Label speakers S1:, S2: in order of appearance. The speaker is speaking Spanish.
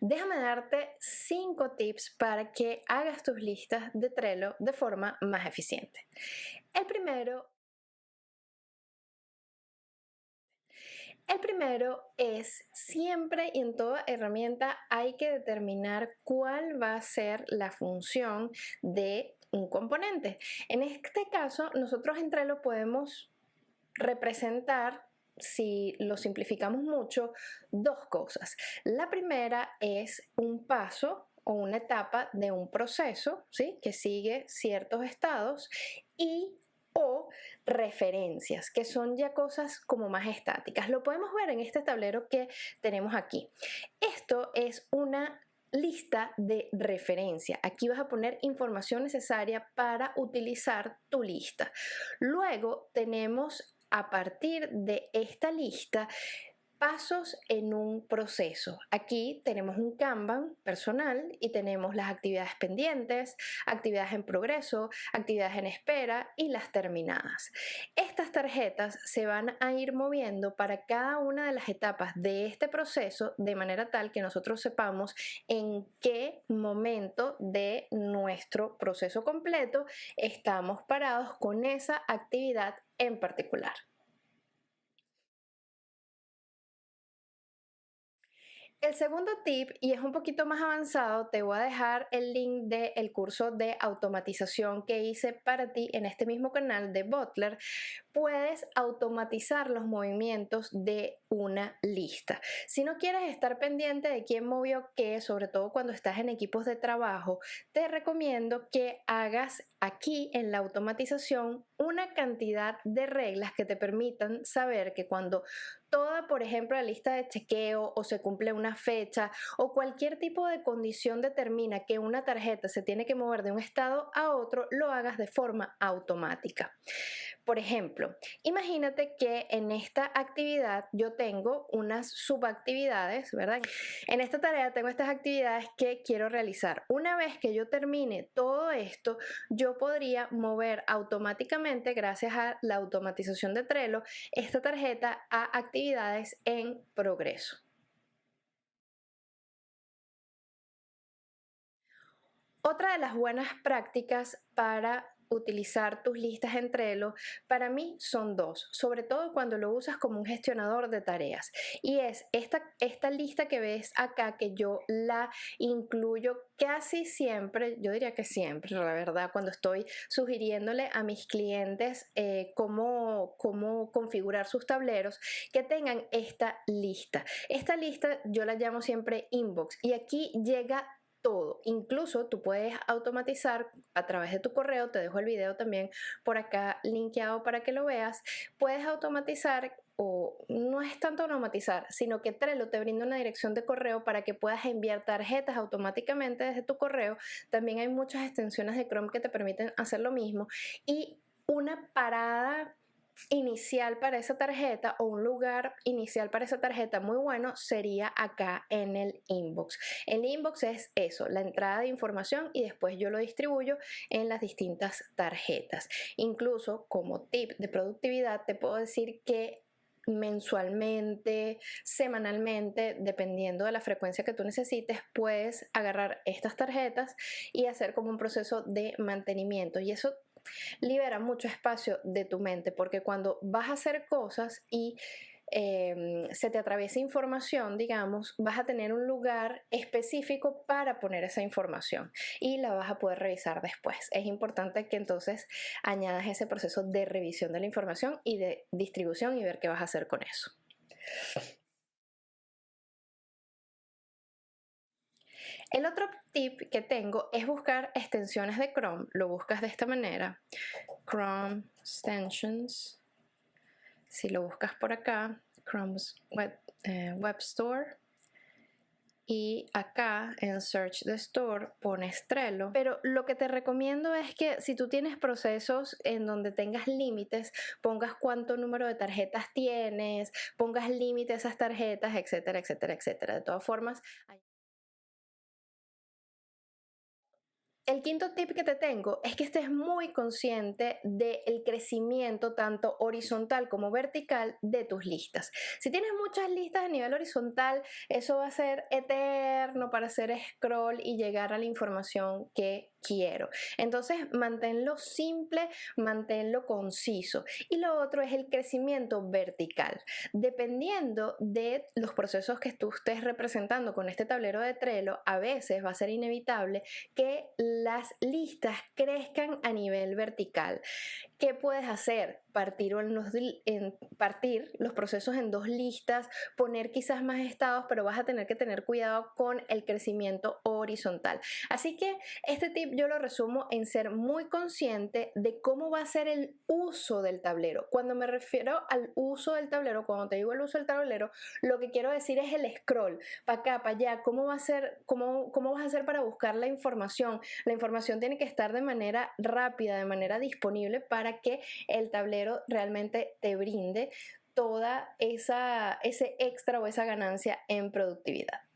S1: déjame darte 5 tips para que hagas tus listas de Trello de forma más eficiente. El primero El primero es siempre y en toda herramienta hay que determinar cuál va a ser la función de un componente. En este caso, nosotros en Trello podemos representar si lo simplificamos mucho, dos cosas. La primera es un paso o una etapa de un proceso ¿sí? que sigue ciertos estados y o referencias, que son ya cosas como más estáticas. Lo podemos ver en este tablero que tenemos aquí. Esto es una lista de referencia. Aquí vas a poner información necesaria para utilizar tu lista. Luego tenemos a partir de esta lista pasos en un proceso. Aquí tenemos un Kanban personal y tenemos las actividades pendientes, actividades en progreso, actividades en espera y las terminadas. Estas tarjetas se van a ir moviendo para cada una de las etapas de este proceso de manera tal que nosotros sepamos en qué momento de nuestro proceso completo estamos parados con esa actividad en particular. El segundo tip, y es un poquito más avanzado, te voy a dejar el link del curso de automatización que hice para ti en este mismo canal de Butler. Puedes automatizar los movimientos de una lista. Si no quieres estar pendiente de quién movió qué, sobre todo cuando estás en equipos de trabajo, te recomiendo que hagas aquí en la automatización una cantidad de reglas que te permitan saber que cuando toda, por ejemplo, la lista de chequeo o se cumple una fecha o cualquier tipo de condición determina que una tarjeta se tiene que mover de un estado a otro, lo hagas de forma automática. Por ejemplo, imagínate que en esta actividad yo tengo unas subactividades, ¿verdad? En esta tarea tengo estas actividades que quiero realizar. Una vez que yo termine todo esto, yo podría mover automáticamente, gracias a la automatización de Trello, esta tarjeta a actividades en progreso. Otra de las buenas prácticas para utilizar tus listas en Trello, para mí son dos, sobre todo cuando lo usas como un gestionador de tareas. Y es esta, esta lista que ves acá, que yo la incluyo casi siempre, yo diría que siempre, la verdad, cuando estoy sugiriéndole a mis clientes eh, cómo, cómo configurar sus tableros, que tengan esta lista. Esta lista yo la llamo siempre inbox y aquí llega todo. Incluso tú puedes automatizar a través de tu correo, te dejo el video también por acá linkeado para que lo veas, puedes automatizar o no es tanto automatizar, sino que Trello te brinda una dirección de correo para que puedas enviar tarjetas automáticamente desde tu correo. También hay muchas extensiones de Chrome que te permiten hacer lo mismo y una parada inicial para esa tarjeta o un lugar inicial para esa tarjeta muy bueno sería acá en el inbox. El inbox es eso, la entrada de información y después yo lo distribuyo en las distintas tarjetas. Incluso como tip de productividad te puedo decir que mensualmente, semanalmente, dependiendo de la frecuencia que tú necesites, puedes agarrar estas tarjetas y hacer como un proceso de mantenimiento. Y eso libera mucho espacio de tu mente porque cuando vas a hacer cosas y em, se te atraviesa información, digamos, vas a tener un lugar específico para poner esa información y la vas a poder revisar después. Es importante que entonces añadas ese proceso de revisión de la información y de distribución y ver qué vas a hacer con eso. El otro tip que tengo es buscar extensiones de Chrome. Lo buscas de esta manera. Chrome Extensions. Si lo buscas por acá, Chrome Web, eh, Web Store. Y acá en Search the Store pones Trello. Pero lo que te recomiendo es que si tú tienes procesos en donde tengas límites, pongas cuánto número de tarjetas tienes, pongas límites a esas tarjetas, etcétera, etcétera, etcétera. De todas formas, El quinto tip que te tengo es que estés muy consciente del crecimiento tanto horizontal como vertical de tus listas. Si tienes muchas listas a nivel horizontal, eso va a ser eterno para hacer scroll y llegar a la información que quiero. Entonces, manténlo simple, manténlo conciso. Y lo otro es el crecimiento vertical. Dependiendo de los procesos que tú estés representando con este tablero de Trello, a veces va a ser inevitable que las listas crezcan a nivel vertical. ¿Qué puedes hacer? Partir los, en, partir los procesos en dos listas, poner quizás más estados, pero vas a tener que tener cuidado con el crecimiento horizontal. Así que este tip yo lo resumo en ser muy consciente de cómo va a ser el uso del tablero. Cuando me refiero al uso del tablero, cuando te digo el uso del tablero, lo que quiero decir es el scroll, para acá, para allá, cómo va a ser, cómo, cómo vas a hacer para buscar la información. La información tiene que estar de manera rápida, de manera disponible para que el tablero realmente te brinde toda esa ese extra o esa ganancia en productividad.